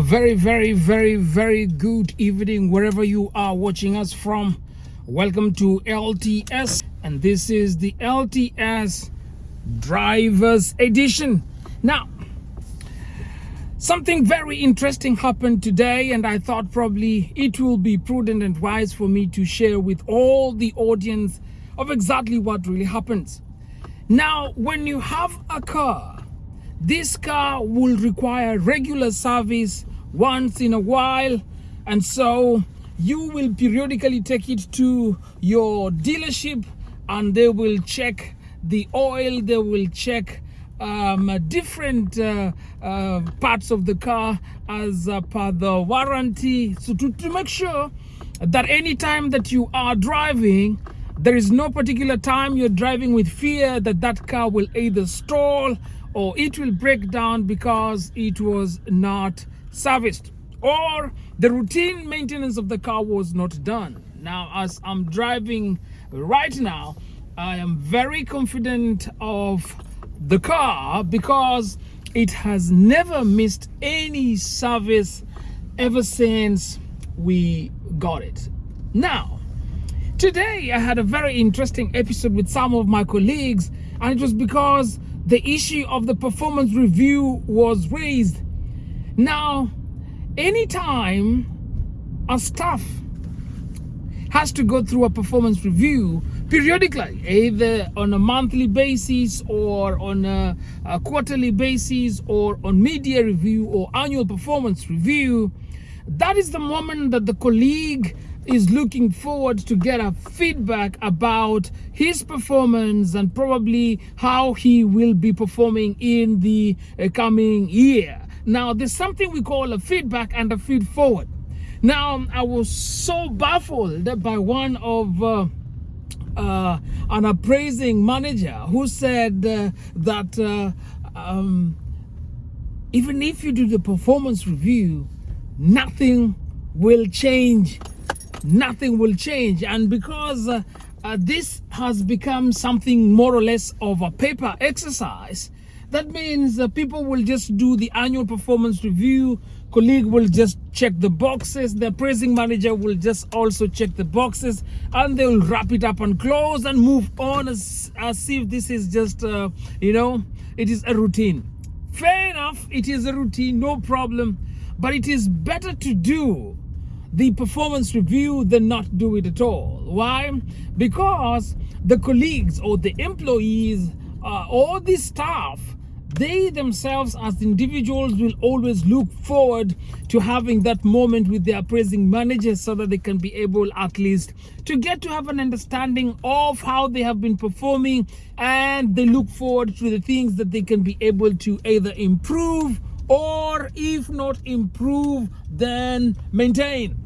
Very, very, very, very good evening wherever you are watching us from. Welcome to LTS, and this is the LTS Drivers Edition. Now, something very interesting happened today, and I thought probably it will be prudent and wise for me to share with all the audience of exactly what really happens. Now, when you have a car this car will require regular service once in a while and so you will periodically take it to your dealership and they will check the oil they will check um, different uh, uh, parts of the car as uh, per the warranty. So to, to make sure that any time that you are driving there is no particular time you're driving with fear that that car will either stall or it will break down because it was not serviced or the routine maintenance of the car was not done. Now as i'm driving right now i am very confident of the car because it has never missed any service ever since we got it. Now today i had a very interesting episode with some of my colleagues and it was because the issue of the performance review was raised. Now, anytime a staff has to go through a performance review periodically, either on a monthly basis or on a, a quarterly basis or on mid-year review or annual performance review, that is the moment that the colleague is looking forward to get a feedback about his performance and probably how he will be performing in the uh, coming year. Now, there's something we call a feedback and a feed forward. Now, I was so baffled by one of uh, uh, an appraising manager who said uh, that uh, um, even if you do the performance review, nothing will change nothing will change. And because uh, uh, this has become something more or less of a paper exercise that means uh, people will just do the annual performance review. Colleague will just check the boxes. The appraising manager will just also check the boxes and they'll wrap it up and close and move on as, as if this is just uh, you know it is a routine. Fair enough it is a routine no problem but it is better to do the performance review than not do it at all. Why? Because the colleagues or the employees uh, or the staff they themselves as individuals will always look forward to having that moment with their appraising managers so that they can be able at least to get to have an understanding of how they have been performing and they look forward to the things that they can be able to either improve or if not improve then maintain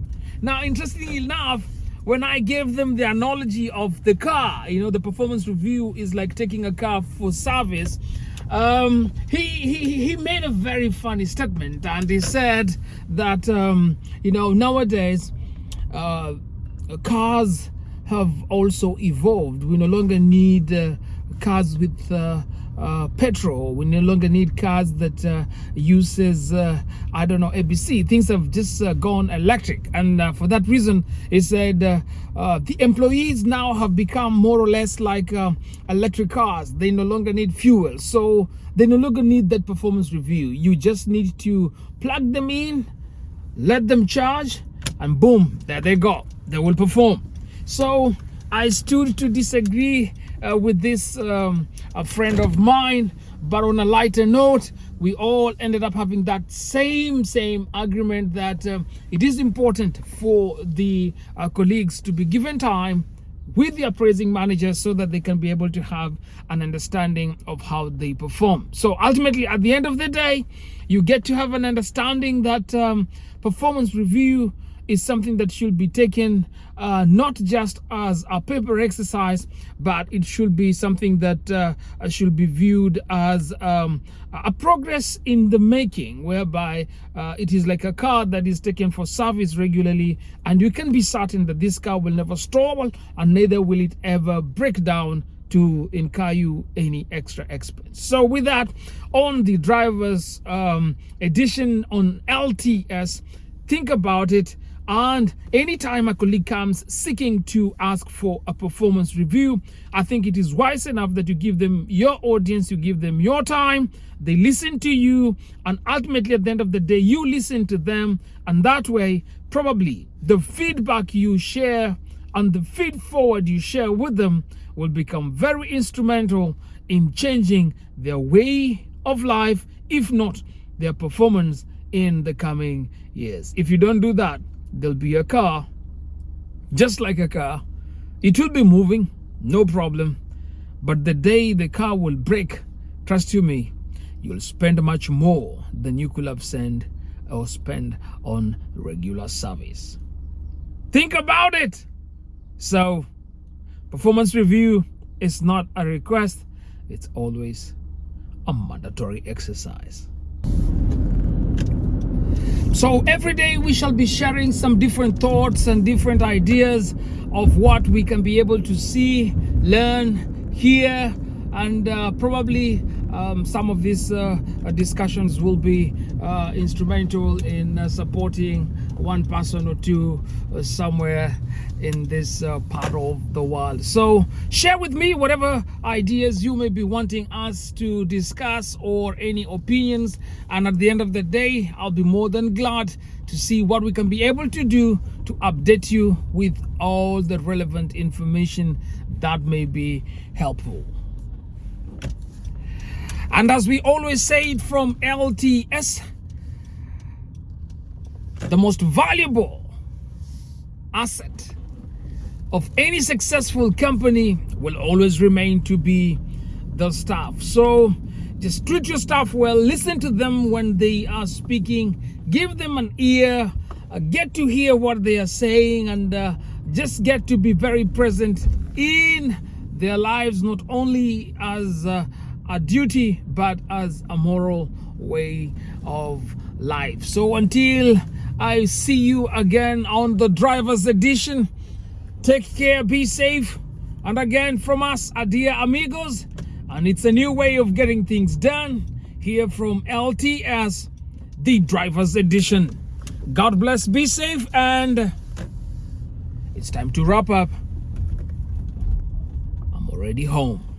now interestingly enough when I gave them the analogy of the car, you know, the performance review is like taking a car for service. Um, he, he, he made a very funny statement and he said that, um, you know, nowadays uh, cars have also evolved. We no longer need uh, cars with uh, uh, petrol. We no longer need cars that uh, uses uh, i don't know abc things have just uh, gone electric. And uh, for that reason he said uh, the employees now have become more or less like electric cars. They no longer need fuel. So they no longer need that performance review. You just need to plug them in let them charge and boom there they go. They will perform. So i stood to disagree uh, with this um, a friend of mine but on a lighter note we all ended up having that same same agreement that uh, it is important for the uh, colleagues to be given time with the appraising manager so that they can be able to have an understanding of how they perform. So ultimately at the end of the day you get to have an understanding that um, performance review is something that should be taken uh, not just as a paper exercise, but it should be something that uh, should be viewed as um, a progress in the making, whereby uh, it is like a car that is taken for service regularly, and you can be certain that this car will never stall and neither will it ever break down to incur you any extra expense. So with that, on the driver's um, edition on LTS, think about it. And anytime a colleague comes seeking to ask for a performance review, I think it is wise enough that you give them your audience, you give them your time, they listen to you, and ultimately at the end of the day, you listen to them. And that way, probably the feedback you share and the feed forward you share with them will become very instrumental in changing their way of life, if not their performance in the coming years. If you don't do that, there'll be a car, just like a car. It will be moving, no problem. But the day the car will break, trust you me, you'll spend much more than you could have sent or spend on regular service. Think about it. So, Performance review is not a request, it's always a mandatory exercise. So every day we shall be sharing some different thoughts and different ideas of what we can be able to see, learn, hear, and uh, probably um, some of these uh, discussions will be uh, instrumental in uh, supporting one person or two uh, somewhere in this uh, part of the world. So share with me whatever ideas you may be wanting us to discuss or any opinions. And at the end of the day, I'll be more than glad to see what we can be able to do to update you with all the relevant information that may be helpful. And as we always say from LTS, the most valuable asset of any successful company will always remain to be the staff. So just treat your staff well, listen to them when they are speaking, give them an ear, uh, get to hear what they are saying, and uh, just get to be very present in their lives, not only as uh, a duty but as a moral way of life so until i see you again on the drivers edition. Take care be safe. And again from us dear amigos. And it's a new way of getting things done here from lts the drivers edition. God bless be safe and it's time to wrap up. I'm already home